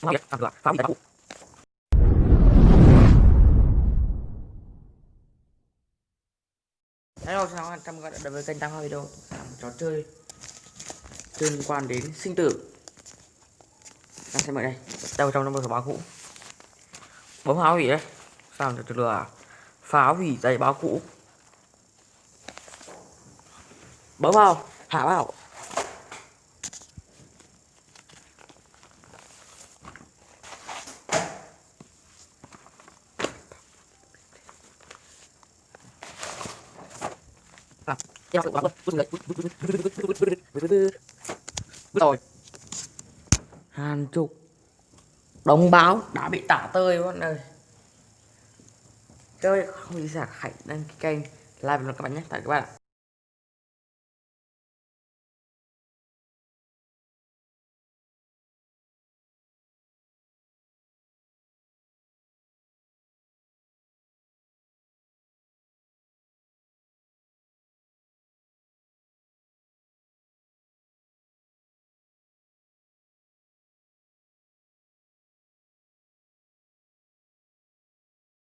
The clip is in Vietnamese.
phá hủy làm được phá hủy Hello, chào các bạn, chào mừng các bạn đến với kênh Tam Hoa Video. Làm trò chơi liên quan đến sinh tử. Đang xem ở đây, đâu trong năm báo cũ. Bấm phá hủy đấy? Sao được lừa à? Phá hủy giấy báo cũ? Bấm vào, hạ vào. Theo sự báo rồi. Hàng chục đồng báo đã bị tả tơi các bạn ơi. Chơi không gì giả hãy đăng ký kênh like và các bạn nhé. Tại các bạn ạ.